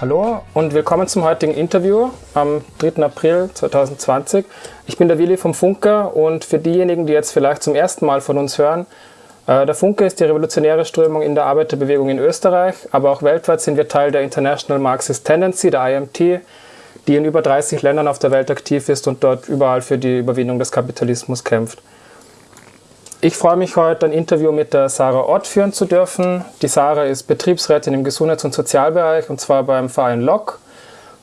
Hallo und willkommen zum heutigen Interview am 3. April 2020. Ich bin der Willi vom Funke und für diejenigen, die jetzt vielleicht zum ersten Mal von uns hören, äh, der Funke ist die revolutionäre Strömung in der Arbeiterbewegung in Österreich, aber auch weltweit sind wir Teil der International Marxist Tendency, der IMT, die in über 30 Ländern auf der Welt aktiv ist und dort überall für die Überwindung des Kapitalismus kämpft. Ich freue mich heute, ein Interview mit der Sarah Ott führen zu dürfen. Die Sarah ist Betriebsrätin im Gesundheits- und Sozialbereich und zwar beim Verein LOC,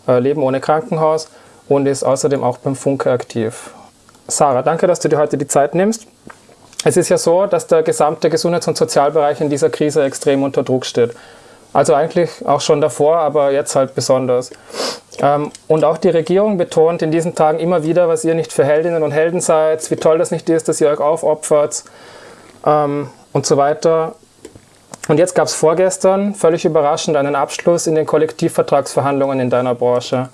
äh, Leben ohne Krankenhaus, und ist außerdem auch beim Funke aktiv. Sarah, danke, dass du dir heute die Zeit nimmst. Es ist ja so, dass der gesamte Gesundheits- und Sozialbereich in dieser Krise extrem unter Druck steht. Also eigentlich auch schon davor, aber jetzt halt besonders. Ähm, und auch die Regierung betont in diesen Tagen immer wieder, was ihr nicht für Heldinnen und Helden seid, wie toll das nicht ist, dass ihr euch aufopfert ähm, und so weiter. Und jetzt gab es vorgestern, völlig überraschend, einen Abschluss in den Kollektivvertragsverhandlungen in deiner Branche,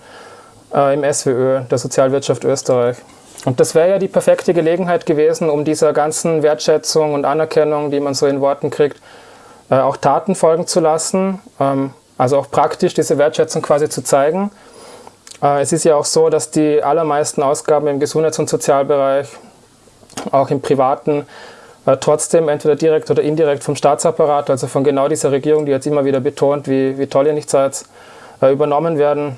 äh, im SWÖ, der Sozialwirtschaft Österreich. Und das wäre ja die perfekte Gelegenheit gewesen, um dieser ganzen Wertschätzung und Anerkennung, die man so in Worten kriegt, äh, auch Taten folgen zu lassen. Ähm, also auch praktisch diese Wertschätzung quasi zu zeigen. Äh, es ist ja auch so, dass die allermeisten Ausgaben im Gesundheits- und Sozialbereich, auch im privaten, äh, trotzdem entweder direkt oder indirekt vom Staatsapparat, also von genau dieser Regierung, die jetzt immer wieder betont, wie, wie toll ihr nicht seid, äh, übernommen werden.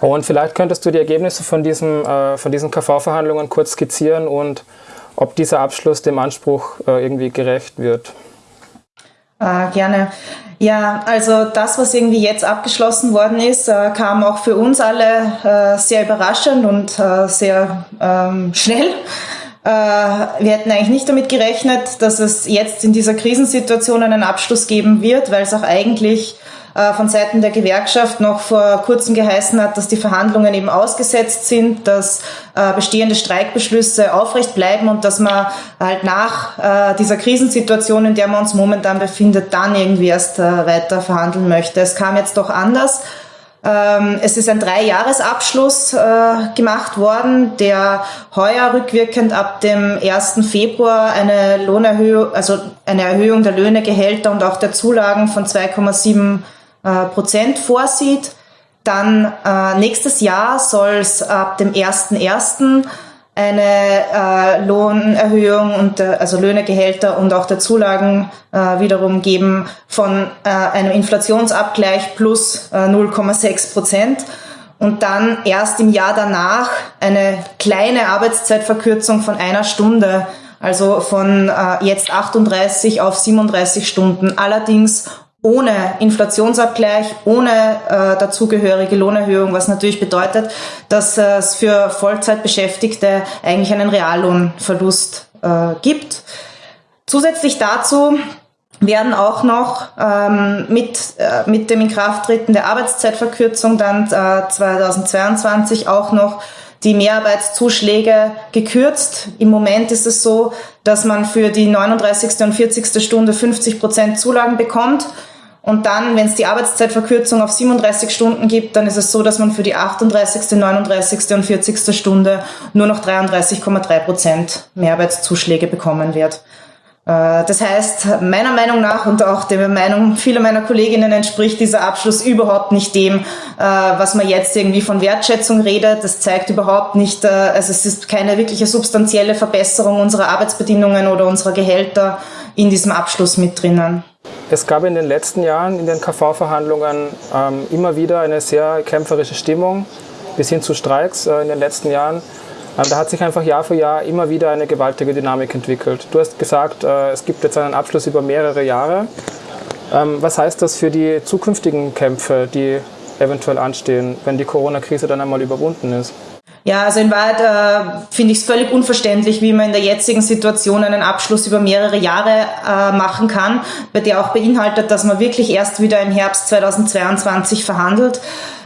Und vielleicht könntest du die Ergebnisse von, diesem, von diesen KV-Verhandlungen kurz skizzieren und ob dieser Abschluss dem Anspruch irgendwie gerecht wird. Äh, gerne. Ja, also das, was irgendwie jetzt abgeschlossen worden ist, äh, kam auch für uns alle äh, sehr überraschend und äh, sehr ähm, schnell. Äh, wir hätten eigentlich nicht damit gerechnet, dass es jetzt in dieser Krisensituation einen Abschluss geben wird, weil es auch eigentlich von Seiten der Gewerkschaft noch vor kurzem geheißen hat, dass die Verhandlungen eben ausgesetzt sind, dass äh, bestehende Streikbeschlüsse aufrecht bleiben und dass man halt nach äh, dieser Krisensituation, in der man uns momentan befindet, dann irgendwie erst weiter verhandeln möchte. Es kam jetzt doch anders. Ähm, es ist ein Dreijahresabschluss äh, gemacht worden, der heuer rückwirkend ab dem 1. Februar eine Lohnerhöhung, also eine Erhöhung der Löhne, Gehälter und auch der Zulagen von 2,7 äh, Prozent vorsieht. Dann äh, nächstes Jahr soll es ab dem 1.1. eine äh, Lohnerhöhung und äh, also Löhne, Gehälter und auch der Zulagen äh, wiederum geben von äh, einem Inflationsabgleich plus äh, 0,6 Prozent und dann erst im Jahr danach eine kleine Arbeitszeitverkürzung von einer Stunde, also von äh, jetzt 38 auf 37 Stunden, allerdings ohne Inflationsabgleich, ohne äh, dazugehörige Lohnerhöhung, was natürlich bedeutet, dass äh, es für Vollzeitbeschäftigte eigentlich einen Reallohnverlust äh, gibt. Zusätzlich dazu werden auch noch ähm, mit, äh, mit dem Inkrafttreten der Arbeitszeitverkürzung dann äh, 2022 auch noch die Mehrarbeitszuschläge gekürzt. Im Moment ist es so, dass man für die 39. und 40. Stunde 50 Prozent Zulagen bekommt und dann, wenn es die Arbeitszeitverkürzung auf 37 Stunden gibt, dann ist es so, dass man für die 38., 39. und 40. Stunde nur noch 33,3 Prozent Mehrarbeitszuschläge bekommen wird. Äh, das heißt, meiner Meinung nach und auch der Meinung vieler meiner Kolleginnen entspricht dieser Abschluss überhaupt nicht dem, äh, was man jetzt irgendwie von Wertschätzung redet. Das zeigt überhaupt nicht, äh, also es ist keine wirkliche substanzielle Verbesserung unserer Arbeitsbedingungen oder unserer Gehälter in diesem Abschluss mit drinnen. Es gab in den letzten Jahren in den KV-Verhandlungen ähm, immer wieder eine sehr kämpferische Stimmung, bis hin zu Streiks äh, in den letzten Jahren. Ähm, da hat sich einfach Jahr für Jahr immer wieder eine gewaltige Dynamik entwickelt. Du hast gesagt, äh, es gibt jetzt einen Abschluss über mehrere Jahre. Ähm, was heißt das für die zukünftigen Kämpfe, die eventuell anstehen, wenn die Corona-Krise dann einmal überwunden ist? Ja, also in Wahrheit äh, finde ich es völlig unverständlich, wie man in der jetzigen Situation einen Abschluss über mehrere Jahre äh, machen kann, bei der auch beinhaltet, dass man wirklich erst wieder im Herbst 2022 verhandelt.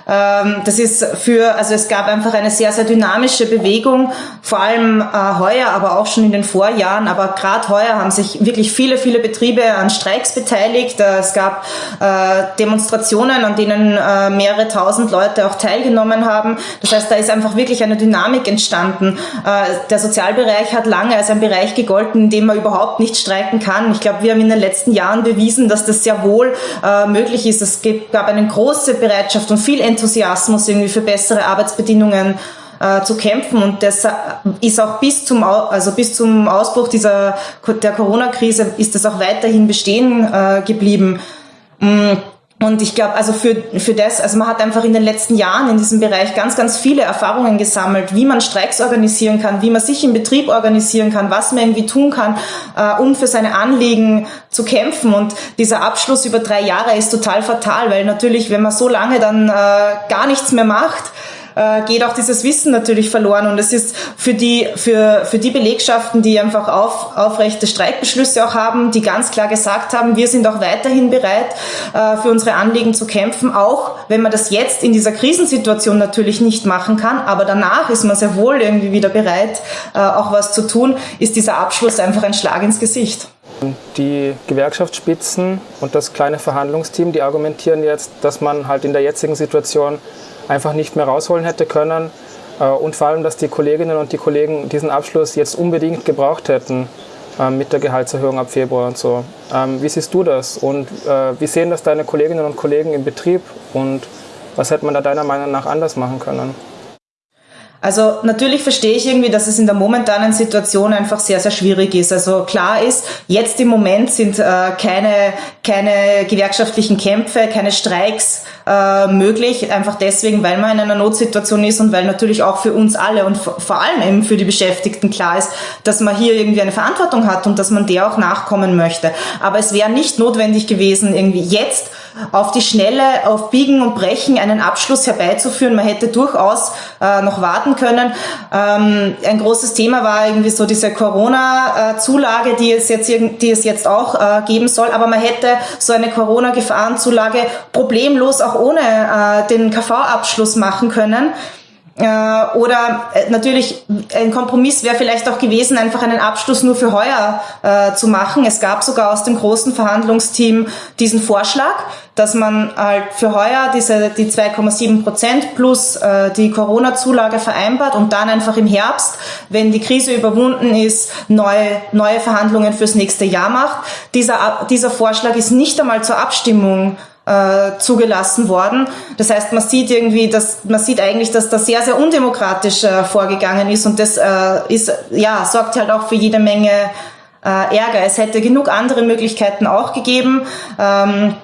Ähm, das ist für, also es gab einfach eine sehr, sehr dynamische Bewegung, vor allem äh, heuer, aber auch schon in den Vorjahren. Aber gerade heuer haben sich wirklich viele, viele Betriebe an Streiks beteiligt. Äh, es gab äh, Demonstrationen, an denen mehrere tausend Leute auch teilgenommen haben. Das heißt, da ist einfach wirklich eine Dynamik entstanden. Der Sozialbereich hat lange als ein Bereich gegolten, in dem man überhaupt nicht streiken kann. Ich glaube, wir haben in den letzten Jahren bewiesen, dass das sehr wohl möglich ist. Es gab eine große Bereitschaft und viel Enthusiasmus irgendwie für bessere Arbeitsbedingungen äh, zu kämpfen und das ist auch bis zum also bis zum Ausbruch dieser der Corona-Krise ist das auch weiterhin bestehen äh, geblieben. Mm. Und ich glaube, also für, für das, also man hat einfach in den letzten Jahren in diesem Bereich ganz, ganz viele Erfahrungen gesammelt, wie man Streiks organisieren kann, wie man sich im Betrieb organisieren kann, was man irgendwie tun kann, äh, um für seine Anliegen zu kämpfen. Und dieser Abschluss über drei Jahre ist total fatal, weil natürlich, wenn man so lange dann äh, gar nichts mehr macht, äh, geht auch dieses Wissen natürlich verloren. Und es ist für die, für, für die Belegschaften, die einfach auf, aufrechte Streikbeschlüsse auch haben, die ganz klar gesagt haben, wir sind auch weiterhin bereit, äh, für unsere Anliegen zu kämpfen, auch wenn man das jetzt in dieser Krisensituation natürlich nicht machen kann, aber danach ist man sehr wohl irgendwie wieder bereit, äh, auch was zu tun, ist dieser Abschluss einfach ein Schlag ins Gesicht. Die Gewerkschaftsspitzen und das kleine Verhandlungsteam, die argumentieren jetzt, dass man halt in der jetzigen Situation einfach nicht mehr rausholen hätte können. Äh, und vor allem, dass die Kolleginnen und die Kollegen diesen Abschluss jetzt unbedingt gebraucht hätten ähm, mit der Gehaltserhöhung ab Februar und so. Ähm, wie siehst du das und äh, wie sehen das deine Kolleginnen und Kollegen im Betrieb und was hätte man da deiner Meinung nach anders machen können? Also natürlich verstehe ich irgendwie, dass es in der momentanen Situation einfach sehr, sehr schwierig ist. Also klar ist, jetzt im Moment sind äh, keine, keine gewerkschaftlichen Kämpfe, keine Streiks äh, möglich, einfach deswegen, weil man in einer Notsituation ist und weil natürlich auch für uns alle und vor allem eben für die Beschäftigten klar ist, dass man hier irgendwie eine Verantwortung hat und dass man der auch nachkommen möchte. Aber es wäre nicht notwendig gewesen, irgendwie jetzt auf die Schnelle, auf Biegen und Brechen einen Abschluss herbeizuführen. Man hätte durchaus äh, noch warten können. Ähm, ein großes Thema war irgendwie so diese Corona-Zulage, die es jetzt, die es jetzt auch äh, geben soll. Aber man hätte so eine Corona-Gefahrenzulage problemlos auch ohne äh, den KV-Abschluss machen können. Äh, oder äh, natürlich ein Kompromiss wäre vielleicht auch gewesen, einfach einen Abschluss nur für heuer äh, zu machen. Es gab sogar aus dem großen Verhandlungsteam diesen Vorschlag, dass man halt für heuer diese die 2,7 Prozent plus äh, die Corona-Zulage vereinbart und dann einfach im Herbst, wenn die Krise überwunden ist, neue neue Verhandlungen fürs nächste Jahr macht. Dieser dieser Vorschlag ist nicht einmal zur Abstimmung äh, zugelassen worden. Das heißt, man sieht irgendwie, dass man sieht eigentlich, dass da sehr, sehr undemokratisch äh, vorgegangen ist und das äh, ist ja sorgt halt auch für jede Menge äh, Ärger. Es hätte genug andere Möglichkeiten auch gegeben. Ähm,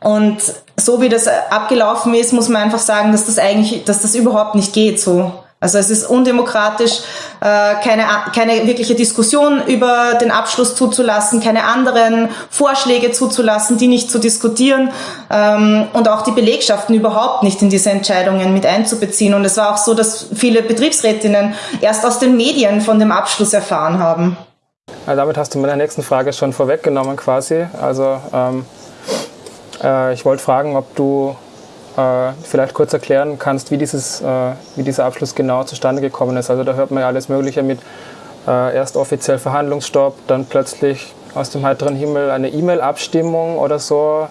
und so wie das abgelaufen ist, muss man einfach sagen, dass das eigentlich, dass das überhaupt nicht geht so. Also es ist undemokratisch, äh, keine, keine wirkliche Diskussion über den Abschluss zuzulassen, keine anderen Vorschläge zuzulassen, die nicht zu diskutieren ähm, und auch die Belegschaften überhaupt nicht in diese Entscheidungen mit einzubeziehen. Und es war auch so, dass viele Betriebsrätinnen erst aus den Medien von dem Abschluss erfahren haben. Ja, damit hast du meine nächsten Frage schon vorweggenommen quasi. Also ähm, äh, ich wollte fragen, ob du äh, vielleicht kurz erklären kannst, wie, dieses, äh, wie dieser Abschluss genau zustande gekommen ist. Also da hört man ja alles Mögliche mit äh, erst offiziell Verhandlungsstopp, dann plötzlich aus dem heiteren Himmel eine E-Mail-Abstimmung oder so.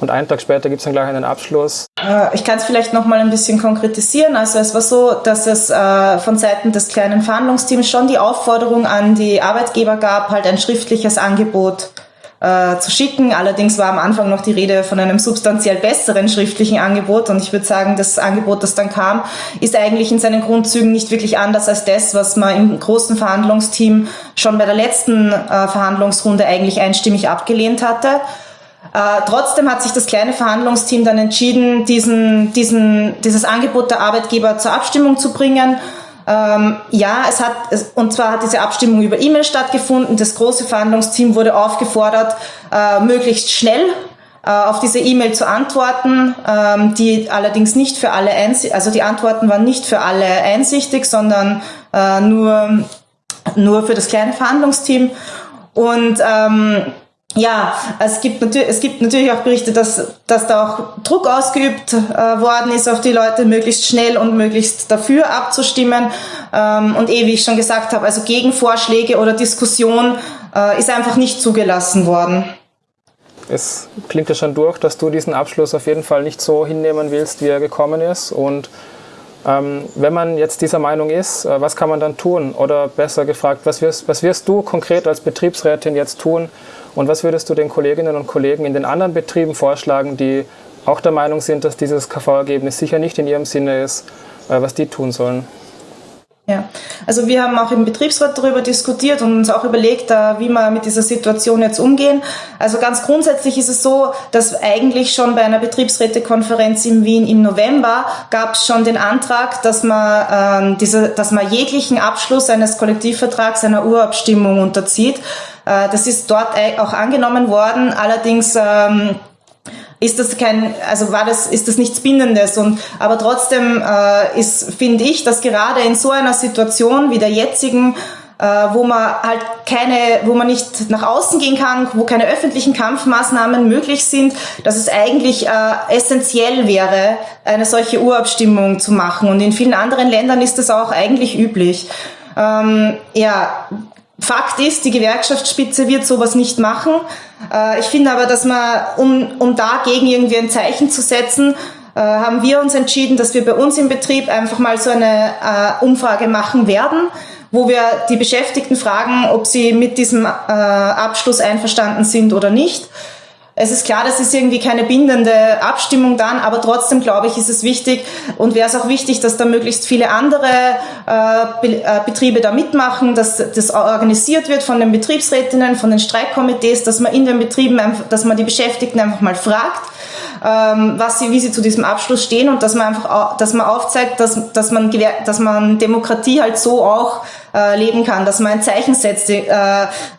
Und einen Tag später gibt es dann gleich einen Abschluss. Äh, ich kann es vielleicht noch mal ein bisschen konkretisieren. Also es war so, dass es äh, von Seiten des kleinen Verhandlungsteams schon die Aufforderung an die Arbeitgeber gab, halt ein schriftliches Angebot äh, zu schicken. Allerdings war am Anfang noch die Rede von einem substanziell besseren schriftlichen Angebot und ich würde sagen, das Angebot, das dann kam, ist eigentlich in seinen Grundzügen nicht wirklich anders als das, was man im großen Verhandlungsteam schon bei der letzten äh, Verhandlungsrunde eigentlich einstimmig abgelehnt hatte. Äh, trotzdem hat sich das kleine Verhandlungsteam dann entschieden, diesen, diesen, dieses Angebot der Arbeitgeber zur Abstimmung zu bringen ähm, ja, es hat, und zwar hat diese Abstimmung über E-Mail stattgefunden. Das große Verhandlungsteam wurde aufgefordert, äh, möglichst schnell äh, auf diese E-Mail zu antworten, ähm, die allerdings nicht für alle einsichtig, also die Antworten waren nicht für alle einsichtig, sondern äh, nur, nur für das kleine Verhandlungsteam. Und ähm, ja, es gibt, natürlich, es gibt natürlich auch Berichte, dass, dass da auch Druck ausgeübt äh, worden ist auf die Leute, möglichst schnell und möglichst dafür abzustimmen. Ähm, und eh, wie ich schon gesagt habe, also Gegenvorschläge oder Diskussion äh, ist einfach nicht zugelassen worden. Es klingt ja schon durch, dass du diesen Abschluss auf jeden Fall nicht so hinnehmen willst, wie er gekommen ist. Und ähm, wenn man jetzt dieser Meinung ist, äh, was kann man dann tun? Oder besser gefragt, was wirst, was wirst du konkret als Betriebsrätin jetzt tun? Und was würdest du den Kolleginnen und Kollegen in den anderen Betrieben vorschlagen, die auch der Meinung sind, dass dieses KV-Ergebnis sicher nicht in ihrem Sinne ist, äh, was die tun sollen? Ja, also wir haben auch im Betriebsrat darüber diskutiert und uns auch überlegt, wie wir mit dieser Situation jetzt umgehen. Also ganz grundsätzlich ist es so, dass eigentlich schon bei einer Betriebsrätekonferenz in Wien im November gab es schon den Antrag, dass man, äh, diese, dass man jeglichen Abschluss eines Kollektivvertrags einer Urabstimmung unterzieht. Äh, das ist dort auch angenommen worden. Allerdings ähm, ist das kein, also war das, ist das nichts Bindendes und, aber trotzdem äh, ist, finde ich, dass gerade in so einer Situation wie der jetzigen, äh, wo man halt keine, wo man nicht nach außen gehen kann, wo keine öffentlichen Kampfmaßnahmen möglich sind, dass es eigentlich äh, essentiell wäre, eine solche Urabstimmung zu machen. Und in vielen anderen Ländern ist das auch eigentlich üblich. Ähm, ja, Fakt ist, die Gewerkschaftsspitze wird sowas nicht machen. Äh, ich finde aber, dass man, um, um dagegen irgendwie ein Zeichen zu setzen, äh, haben wir uns entschieden, dass wir bei uns im Betrieb einfach mal so eine äh, Umfrage machen werden, wo wir die Beschäftigten fragen, ob sie mit diesem Abschluss einverstanden sind oder nicht. Es ist klar, das ist irgendwie keine bindende Abstimmung dann, aber trotzdem glaube ich, ist es wichtig und wäre es auch wichtig, dass da möglichst viele andere äh, äh, Betriebe da mitmachen, dass das organisiert wird von den Betriebsrätinnen, von den Streikkomitees, dass man in den Betrieben, einfach, dass man die Beschäftigten einfach mal fragt, ähm, was sie, wie sie zu diesem Abschluss stehen und dass man einfach, dass man aufzeigt, dass, dass man, dass man Demokratie halt so auch äh, leben kann, dass man ein Zeichen setzt äh,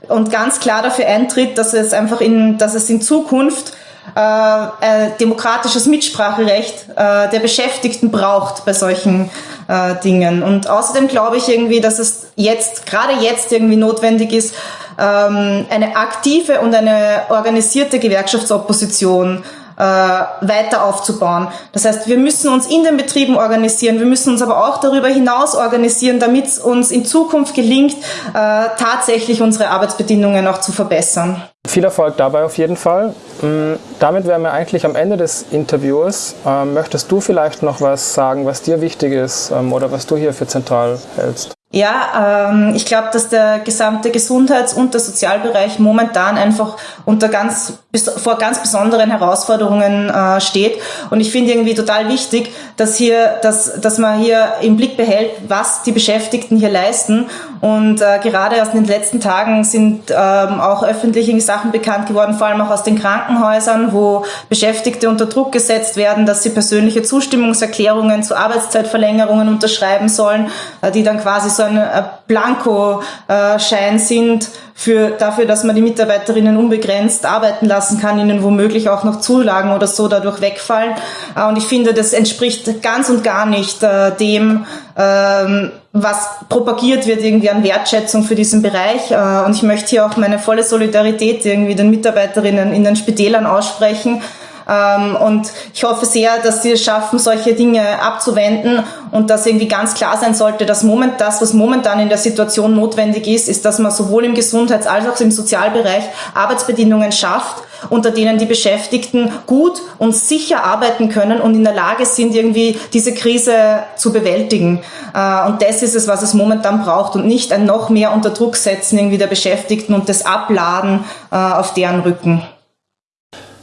und ganz klar dafür eintritt, dass es einfach in, dass es in Zukunft äh, demokratisches Mitspracherecht äh, der Beschäftigten braucht bei solchen äh, Dingen. Und außerdem glaube ich irgendwie, dass es jetzt, gerade jetzt irgendwie notwendig ist, ähm, eine aktive und eine organisierte Gewerkschaftsopposition äh, weiter aufzubauen. Das heißt, wir müssen uns in den Betrieben organisieren, wir müssen uns aber auch darüber hinaus organisieren, damit es uns in Zukunft gelingt, äh, tatsächlich unsere Arbeitsbedingungen auch zu verbessern. Viel Erfolg dabei auf jeden Fall. Mm, damit wären wir eigentlich am Ende des Interviews. Ähm, möchtest du vielleicht noch was sagen, was dir wichtig ist ähm, oder was du hier für zentral hältst? Ja, ähm, ich glaube, dass der gesamte Gesundheits- und der Sozialbereich momentan einfach unter ganz vor ganz besonderen Herausforderungen äh, steht. Und ich finde irgendwie total wichtig, dass hier, dass, dass man hier im Blick behält, was die Beschäftigten hier leisten. Und äh, gerade aus den letzten Tagen sind ähm, auch öffentliche Sachen bekannt geworden, vor allem auch aus den Krankenhäusern, wo Beschäftigte unter Druck gesetzt werden, dass sie persönliche Zustimmungserklärungen zu Arbeitszeitverlängerungen unterschreiben sollen, äh, die dann quasi so ein äh, Blankoschein sind für, dafür, dass man die Mitarbeiterinnen unbegrenzt arbeiten lassen kann, ihnen womöglich auch noch Zulagen oder so dadurch wegfallen. Äh, und ich finde, das entspricht ganz und gar nicht äh, dem, ähm, was propagiert wird irgendwie an Wertschätzung für diesen Bereich. Äh, und ich möchte hier auch meine volle Solidarität irgendwie den Mitarbeiterinnen in den Spitälern aussprechen und ich hoffe sehr, dass sie es schaffen, solche Dinge abzuwenden und dass irgendwie ganz klar sein sollte, dass moment, das, was momentan in der Situation notwendig ist, ist, dass man sowohl im Gesundheits- als auch im Sozialbereich Arbeitsbedingungen schafft, unter denen die Beschäftigten gut und sicher arbeiten können und in der Lage sind, irgendwie diese Krise zu bewältigen. Äh, und das ist es, was es momentan braucht und nicht ein noch mehr unter Druck setzen irgendwie der Beschäftigten und das Abladen äh, auf deren Rücken.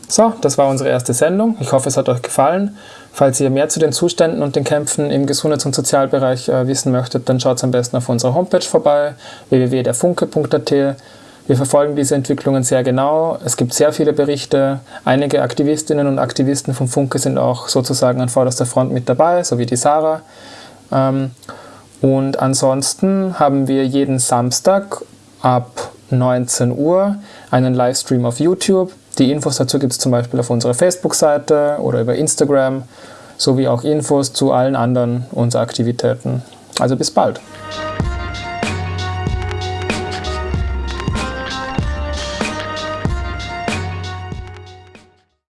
So, das war unsere erste Sendung. Ich hoffe, es hat euch gefallen. Falls ihr mehr zu den Zuständen und den Kämpfen im Gesundheits- und Sozialbereich äh, wissen möchtet, dann schaut am besten auf unserer Homepage vorbei, www.derfunke.at. Wir verfolgen diese Entwicklungen sehr genau. Es gibt sehr viele Berichte. Einige Aktivistinnen und Aktivisten vom Funke sind auch sozusagen an vorderster Front mit dabei, so wie die Sarah. Ähm, und ansonsten haben wir jeden Samstag ab 19 Uhr einen Livestream auf YouTube die Infos dazu gibt es zum Beispiel auf unserer Facebook-Seite oder über Instagram, sowie auch Infos zu allen anderen unserer Aktivitäten. Also bis bald.